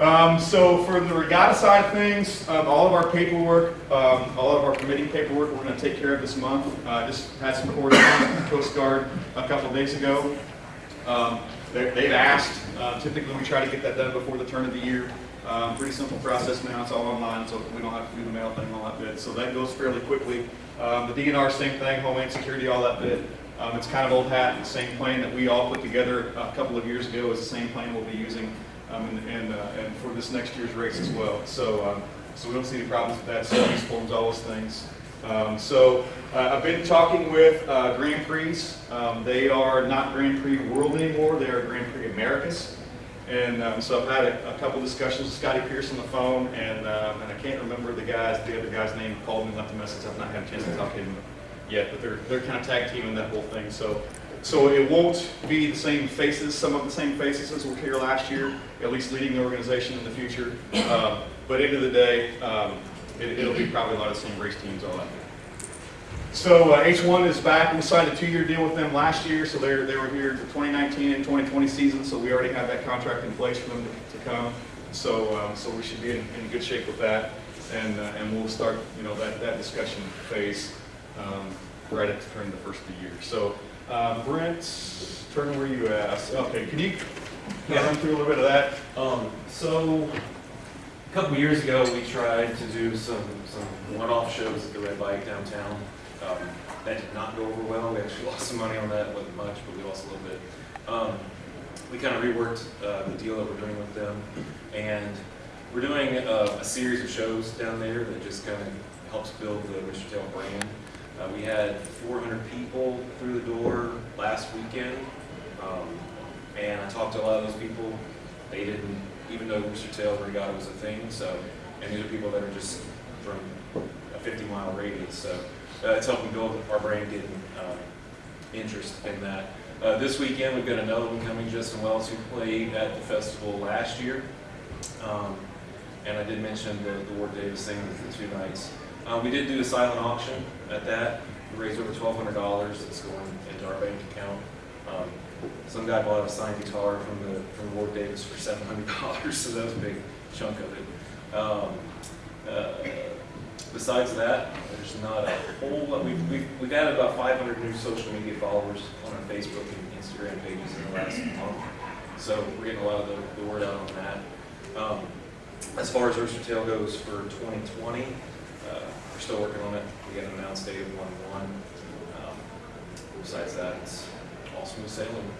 Um, so for the regatta side of things, um, all of our paperwork, um, all of our committee paperwork, we're going to take care of this month. Uh, just had some correspondence with the Coast Guard a couple of days ago. Um, they- they've asked. Uh, typically, we try to get that done before the turn of the year. Um, pretty simple process now. It's all online, so we don't have to do the mail thing, all that bit. So that goes fairly quickly. Um, the DNR, same thing. Homeland Security, all that bit. It's kind of old hat. The same plan that we all put together a couple of years ago is the same plan we'll be using um, and, and, uh, and for this next year's race as well. So, um, so we don't see any problems with that, service forms, all those things. Um, so uh, I've been talking with uh, Grand Prix. Um, they are not Grand Prix World anymore, they are Grand Prix Americas. And um, so I've had a, a couple discussions with Scotty Pierce on the phone, and, um, and I can't remember the guys, the other guy's name, called me and left a message. I've not had a chance to talk to him yet, but they're, they're kind of tag teaming that whole thing. So so it won't be the same faces, some of the same faces as were here last year, at least leading the organization in the future. Um, but end of the day, um, it, will be probably a lot of the same race teams all there. So uh, H1 is back. We signed a two-year deal with them last year, so they they were here the 2019 and 2020 season. So we already have that contract in place for them to, to come. So um, so we should be in, in, good shape with that, and uh, and we'll start you know that that discussion phase um, right at the turn of the first of the year. So. Uh, Brent, turn where you at. Okay, can you Yeah. run through a little bit of that? Um, so, a couple years ago, we tried to do some, some one-off shows at the Red Bike downtown. Um, that did not go over well. We actually lost some money on that. It wasn't much, but we lost a little bit. Um, we kind of reworked uh, the deal that we're doing with them, and we're doing a, a series of shows down there that just kind of helps build the Rooster Tail brand. Uh, we had 400 people through the door last weekend, um, and I talked to a lot of those people. They didn't even know Rooster Tail Regatta was a thing, so, and these are people that are just from a 50 mile radius, so uh, it's helping build our brand, getting uh, interest in that. Uh, this weekend, we've got another one coming, Justin Wells, who played at the festival last year. Um, and I did mention the, the Ward Davis thing the two nights. Uh, we did do a silent auction at that. We raised over $1,200 that's going into our bank account. Um, some guy bought a signed guitar from the from Ward Davis for $700, so that was a big chunk of it. Um, uh, besides that, there's not a whole lot. We've, we've, we've added about 500 new social media followers on our Facebook and Instagram pages in the last month. So we're getting a lot of the, the word out on that. Um, as far as Rooster Tail goes for 2020, uh, we're still working on it. We got an announced date of 1-1. Um, besides that, it's all smooth sailing.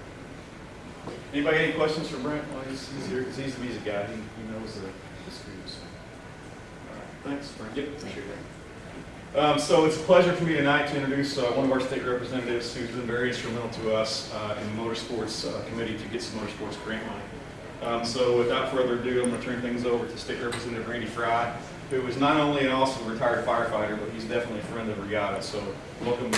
Anybody any questions for Brent while he's, he's here? Because he's the music guy. He, he knows the, the screws. All right, thanks, Brent. Yep, appreciate it. Um, so it's a pleasure for me tonight to introduce uh, one of our state representatives who's been very instrumental to us uh, in the motorsports uh, committee to get some motorsports grant money. Um, so without further ado, I'm going to turn things over to State Representative Randy Frye, who is not only an awesome retired firefighter, but he's definitely a friend of Regatta. So welcome.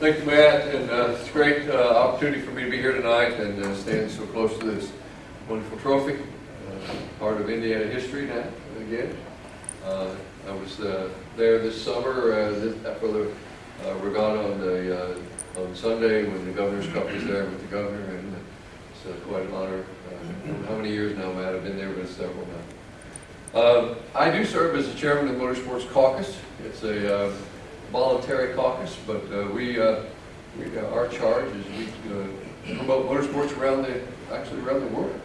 Thank you, Matt, and uh, it's a great uh, opportunity for me to be here tonight and uh, stand so close to this wonderful trophy, uh, part of Indiana history now, again. Uh, I was uh, there this summer for the regatta on the on Sunday when the governor's cup was there with the governor, and it's uh, quite an honor. Uh, how many years now, Matt? I've been there, it's several now. Uh, I do serve as the chairman of the Motorsports Caucus. It's a uh, voluntary caucus, but uh, we, uh, we our charge is we promote motorsports around the actually around the world.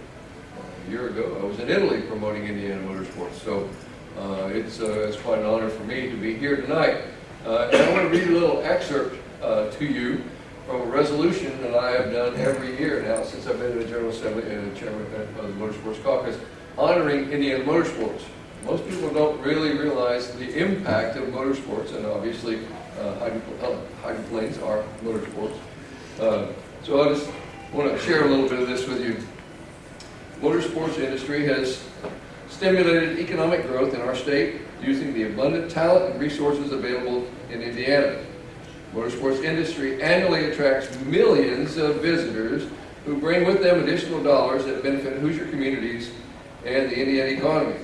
A year ago, I was in Italy promoting Indiana motorsports, so it's it's quite an honor for me to be here tonight. And I want to read a little excerpt uh, to you from a resolution that I have done every year now since I've been in the General Assembly and chairman of the Motorsports Caucus, honoring Indiana motorsports. Most people don't really realize the impact of motorsports, and obviously uh, hydroplanes are motorsports. Uh, so I just want to share a little bit of this with you. Motorsports industry has stimulated economic growth in our state using the abundant talent and resources available in Indiana. Motorsports industry annually attracts millions of visitors who bring with them additional dollars that benefit Hoosier communities and the Indiana economy.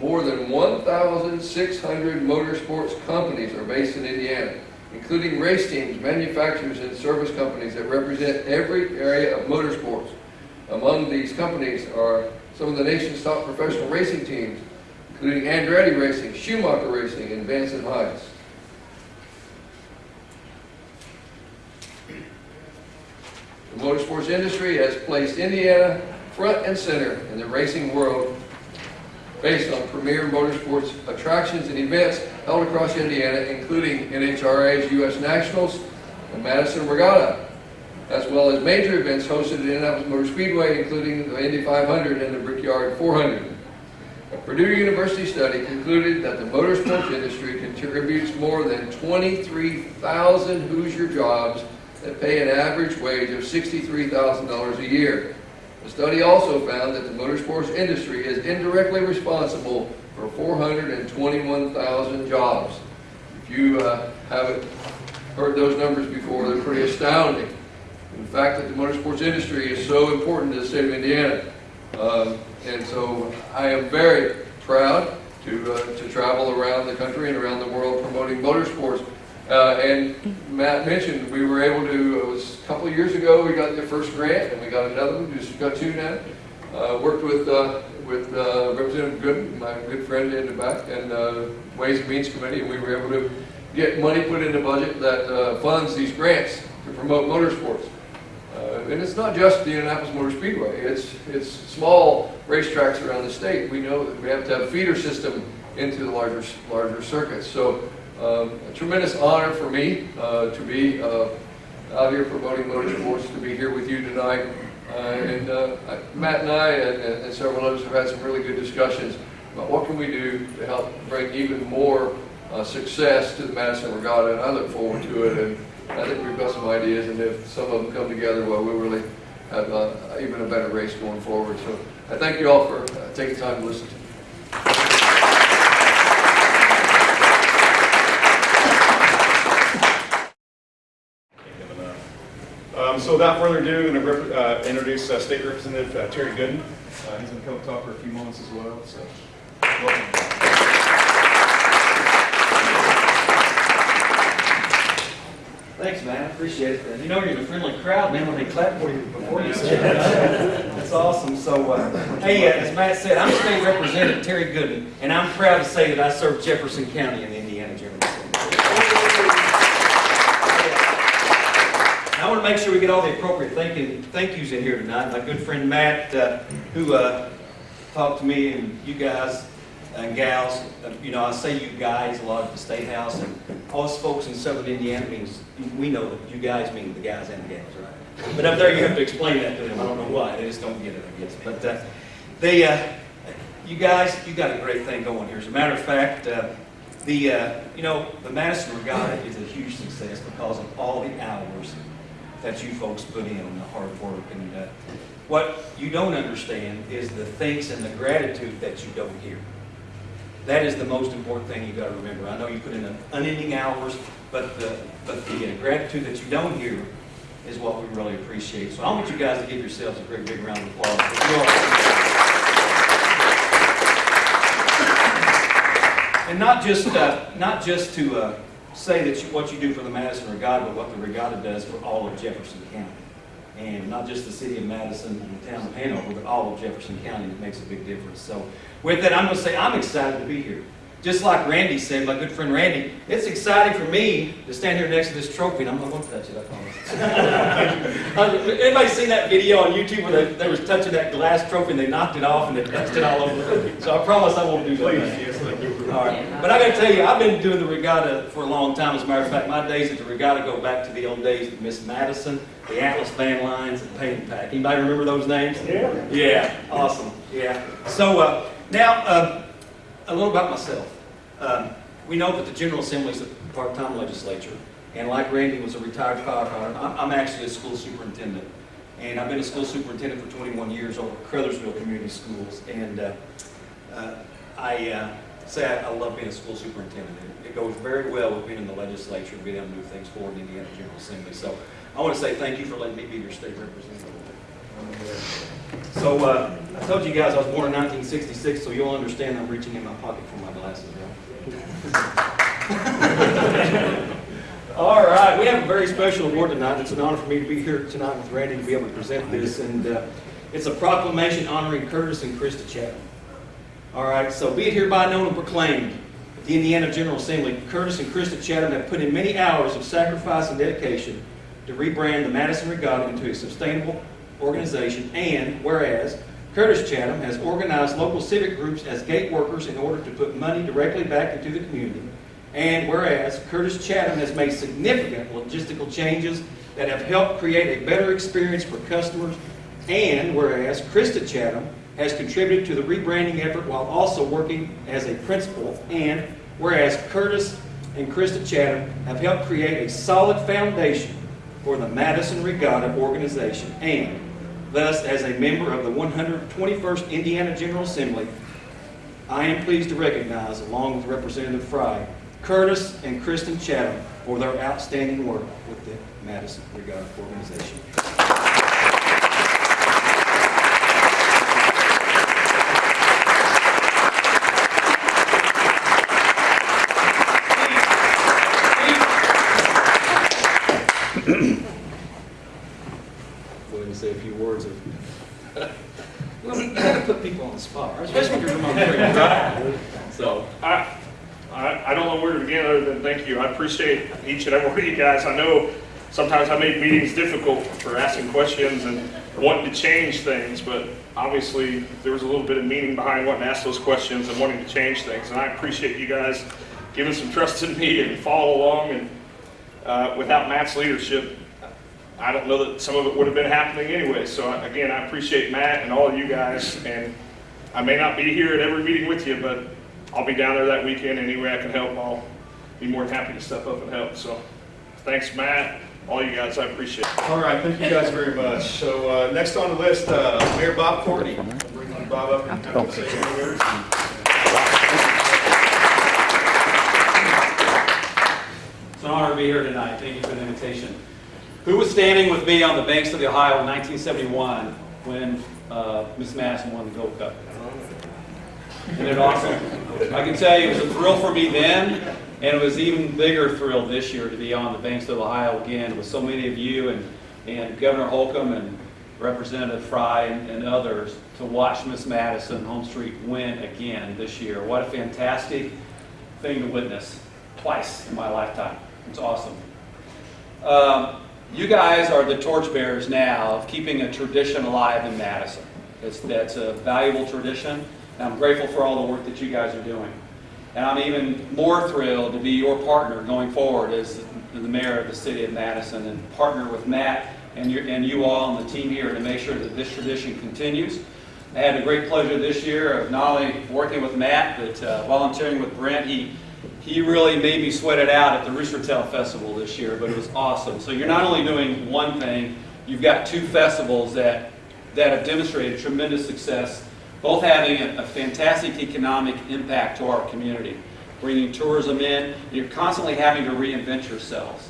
More than 1,600 motorsports companies are based in Indiana. including race teams, manufacturers, and service companies that represent every area of motorsports. Among these companies are some of the nation's top professional racing teams, including Andretti Racing, Schumacher Racing, and Vance and Hines. The motorsports industry has placed Indiana front and center in the racing world based on premier motorsports attractions and events held across Indiana, including NHRA's U.S. Nationals and Madison Regatta, as well as major events hosted at Indianapolis Motor Speedway, including the Indy 500 and the Brickyard 400. A Purdue University study concluded that the motorsports industry contributes more than 23,000 Hoosier jobs that pay an average wage of $63,000 a year. The study also found that the motorsports industry is indirectly responsible for 421,000 jobs. If you uh, haven't heard those numbers before, they're pretty astounding. The fact that the motorsports industry is so important to the state of Indiana. Um, and so I am very proud to, uh, to travel around the country and around the world promoting motorsports. Uh, and Matt mentioned we were able to, it was a couple of years ago, we got the first grant and we got another one, just got two now. Uh, worked with, uh, with uh, Representative Goodin, my good friend in the back, and uh, Ways and Means Committee, and we were able to get money put in the budget that uh, funds these grants to promote motorsports. And it's not just the Indianapolis Motor Speedway, it's, it's small racetracks around the state. We know that we have to have a feeder system into the larger, larger circuits. So um, a tremendous honor for me uh, to be uh, out here promoting motorsports, to be here with you tonight. Uh, and uh, Matt and I and, and several others have had some really good discussions about what can we do to help bring even more uh, success to the Madison Regatta, and I look forward to it. And I think we've got some ideas, and if some of them come together, well, we'll really have uh, even a better race going forward. So I thank you all for taking time to listen to me. Um, so without further ado, I'm going to uh, introduce uh, State Representative uh, Terry Goodin. Uh, he's going to come talk for a few moments as well. So, welcome. Thanks, man. I appreciate it. You know you're in a friendly crowd, man, when they clap for you before you say. That's awesome. So, uh, hey, uh, as Matt said, I'm State Representative Terry Goodin, and I'm proud to say that I serve Jefferson County in Indiana General Assembly. I want to make sure we get all the appropriate thank you, thank yous in here tonight. My good friend Matt, uh, who uh, talked to me and you guys and gals, uh, you know, I say you guys a lot at the State House, and all us folks in southern Indiana means, we know that you guys mean the guys and the gals, right? But up there, you have to explain that to them. I don't know why. They just don't get it, I guess. But uh, they, uh, you guys, you got a great thing going here. As a matter of fact, uh, the, you know, the Madison Regatta is a huge success because of all the hours that you folks put in the hard work. And uh, what you don't understand is the thanks and the gratitude that you don't hear. That is the most important thing you got to remember. I know you put in unending hours, but the, but the uh, gratitude that you don't hear is what we really appreciate. So I want you guys to give yourselves a great big round of applause. And not just, uh, not just to uh, say that you, what you do for the Madison Regatta, but what the Regatta does for all of Jefferson County. And not just the city of Madison and the town of Hanover, but all of Jefferson County, it makes a big difference. So with that, I'm gonna say, I'm excited to be here. Just like Randy said, my good friend Randy, it's exciting for me to stand here next to this trophy, and I'm not gonna touch it, I promise. Anybody seen that video on YouTube where they, they was touching that glass trophy and they knocked it off and they touched it all over? So I promise I won't do that. Please, yes. All right, but I gotta tell you, I've been doing the regatta for a long time. As a matter of fact, my days at the regatta go back to the old days of Miss Madison, the Atlas Van Lines, and Pay 'n Pak. Anybody remember those names? Yeah. Yeah, awesome, yeah. So, uh, now, uh, a little about myself. Um, we know that the General Assembly is a part-time legislature, and like Randy was a retired firefighter, I'm, I'm actually a school superintendent. And I've been a school superintendent for 21 years over at Crothersville Community Schools, and, uh, uh, I uh, say I I love being a school superintendent. It- It goes very well with being in the legislature, and being able to move things forward in the Indiana General Assembly. So I want to say thank you for letting me be your state representative. So uh, I told you guys I was born in 1966, so you'll understand I'm reaching in my pocket for my glasses, right? All right, we have a very special award tonight. It's an honor for me to be here tonight with Randy to be able to present this, and uh, it's a proclamation honoring Curtis and Krista Chatham. All right, so be it hereby known and proclaimed that the Indiana General Assembly, Curtis and Krista Chatham have put in many hours of sacrifice and dedication to rebrand the Madison Regatta into a sustainable organization, and whereas Curtis Chatham has organized local civic groups as gate workers in order to put money directly back into the community, and whereas Curtis Chatham has made significant logistical changes that have helped create a better experience for customers, and whereas Krista Chatham has contributed to the rebranding effort while also working as a principal, and whereas Curtis and Krista Chatham have helped create a solid foundation for the Madison Regatta organization, and thus, as a member of the 121st Indiana General Assembly, I am pleased to recognize, along with Representative Frye, Curtis and Kristen Chatham for their outstanding work with the Madison Regatta organization. Go ahead and say a few words of. Well, you gotta put people on the spot, right? especially if you're from Montgomery. So, I, To begin other than thank you. I appreciate each and every one of you guys. I know sometimes I make meetings difficult for asking questions and wanting to change things, but obviously there was a little bit of meaning behind wanting to ask those questions and wanting to change things. And I appreciate you guys giving some trust in me and follow along. And uh, without Matt's leadership, I don't know that some of it would have been happening anyway. So again, I appreciate Matt and all of you guys. And I may not be here at every meeting with you, but I'll be down there that weekend any way I can help. I'll be more than happy to step up and help. So thanks, Matt, all you guys. I appreciate it. All right, thank you guys very much. So uh, next on the list, uh, Mayor Bob Courtney. I'll Bring Bob up and have him say a few words. It's an honor to be here tonight. Thank you for the invitation. Who was standing with me on the banks of the Ohio in 1971 when uh, Miss Madison won the Gold Cup? Isn't it awesome? I can tell you it was a thrill for me then, and it was even bigger thrill this year to be on the banks of Ohio again with so many of you and, and Governor Holcomb and Representative Frye and, and others to watch Miss Madison HomeStreet win again this year. What a fantastic thing to witness twice in my lifetime. It's awesome. Um, you guys are the torchbearers now of keeping a tradition alive in Madison. It's, that's a valuable tradition, and I'm grateful for all the work that you guys are doing. And I'm even more thrilled to be your partner going forward as the mayor of the city of Madison and partner with Matt and you, and you all and the team here to make sure that this tradition continues. I had a great pleasure this year of not only working with Matt, but uh, volunteering with Brent. He, he really made me sweat it out at the Rooster Tail Festival this year, but it was awesome. So you're not only doing one thing, you've got two festivals that, that have demonstrated tremendous success, both having a, a fantastic economic impact to our community, bringing tourism in. You're constantly having to reinvent yourselves,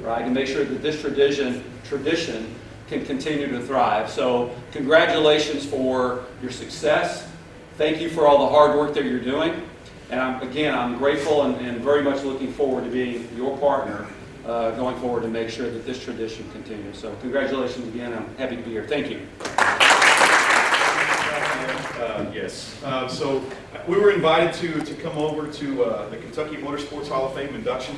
right, and make sure that this tradition, tradition can continue to thrive. So congratulations for your success. Thank you for all the hard work that you're doing. And I'm, again, I'm grateful and, and very much looking forward to being your partner uh, going forward to make sure that this tradition continues. So congratulations again. I'm happy to be here. Thank you. Uh, Yes. Uh, So we were invited to, to come over to uh, the Kentucky Motorsports Hall of Fame induction.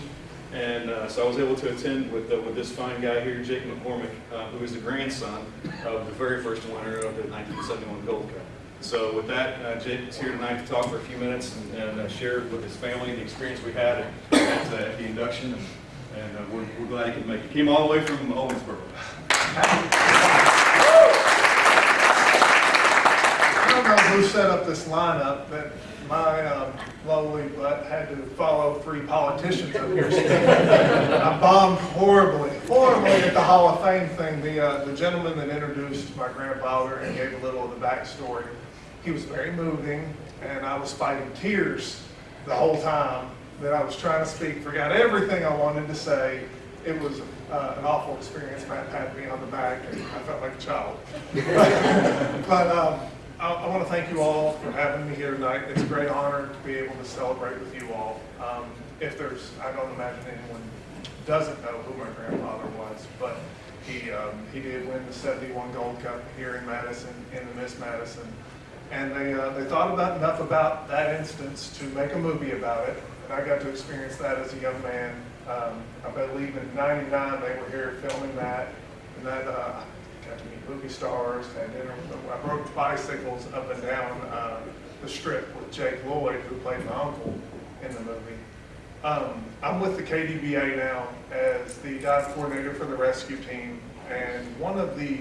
And uh, so I was able to attend with, with this fine guy here, Jake McCormick, uh, who is the grandson of the very first winner of the 1971 Gold Cup. So with that, uh, Jake is here tonight to talk for a few minutes and- and share with his family the experience we had at, at at the induction. And and, we're we're glad he could make it. Came all the way from Owensboro. don't know who set up this lineup, but my um, lowly butt had to follow three politicians up here. I bombed horribly, horribly at the Hall of Fame thing. The, uh, the gentleman that introduced my grandfather and gave a little of the backstory, he was very moving, and I was fighting tears the whole time that I was trying to speak, forgot everything I wanted to say. It was uh, an awful experience. Matt patted me on the back, and I felt like a child. But um, I, I want to thank you all for having me here tonight. It's a great honor to be able to celebrate with you all. Um, if there's, I don't imagine anyone doesn't know who my grandfather was, but he, um, he did win the seventy-one Gold Cup here in Madison, in the Miss Madison. And they, uh, they thought about, enough about that instance to make a movie about it, and I got to experience that as a young man. Um, I believe in ninety-nine, they were here filming that, and that, uh, got to meet movie stars, with them. I rode bicycles up and down, uh, the strip with Jake Lloyd, who played my uncle in the movie. Um, I'm with the KDBA now as the dive coordinator for the rescue team, and one of the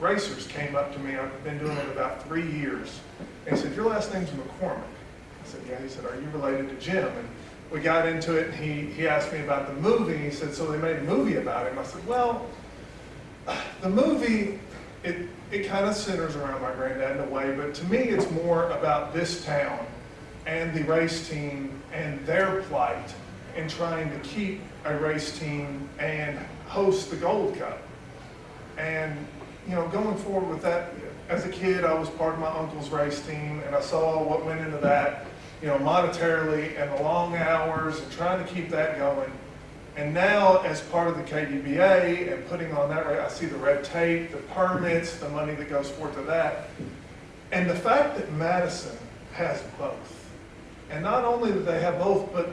racers came up to me, I've been doing it about three years, and he said, your last name's McCormick. I said, yeah, he said, are you related to Jim? And we got into it, and he, he asked me about the movie, and he said, so they made a movie about him. I said, well, the movie, it, it kind of centers around my granddad in a way, but to me, it's more about this town and the race team and their plight in trying to keep a race team and host the Gold Cup. And, you know, going forward with that, as a kid, I was part of my uncle's race team, and I saw what went into that, you know, monetarily and the long hours and trying to keep that going. And now, as part of the KDBA and putting on that, I see the red tape, the permits, the money that goes forth to that. And the fact that Madison has both. And not only that they have both, but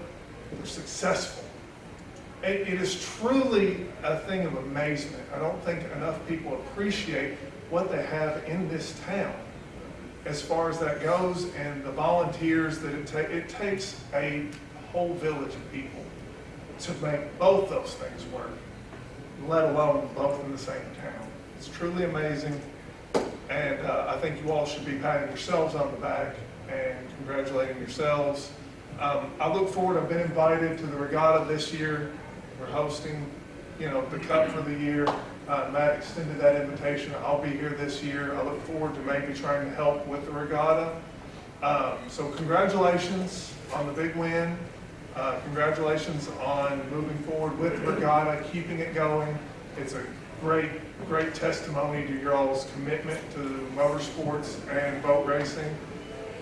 they're successful. It, it is truly a thing of amazement. I don't think enough people appreciate what they have in this town as far as that goes and the volunteers that it takes. It takes a whole village of people to make both those things work, let alone both in the same town. It's truly amazing. And uh, I think you all should be patting yourselves on the back and congratulating yourselves. Um, I look forward, I've been invited to the regatta this year. We're hosting, you know, the cup for the year. Uh, Matt extended that invitation. I'll be here this year. I look forward to maybe trying to help with the regatta. Um, so congratulations on the big win. Uh, congratulations on moving forward with regatta, keeping it going. It's a great, great testimony to your all's commitment to motorsports and boat racing.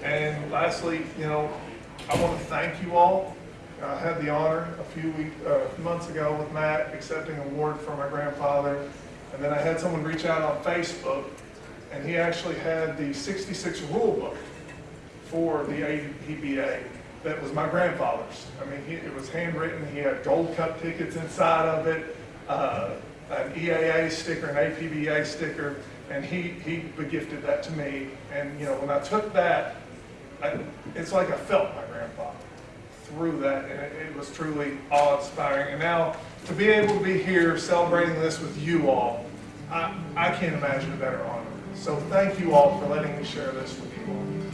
And lastly, you know, I want to thank you all. I had the honor a few week, uh, months ago with Matt accepting an award for my grandfather. And then I had someone reach out on Facebook and he actually had the 66 rule book for the APBA that was my grandfather's. I mean, he, it was handwritten, he had Gold Cup tickets inside of it, uh, an EAA sticker, an APBA sticker, and he, he gifted that to me. And, you know, when I took that, I, it's like I felt my grandfather through that, and it, it was truly awe-inspiring. And now, to be able to be here celebrating this with you all, I, I can't imagine a better honor. So thank you all for letting me share this with you all.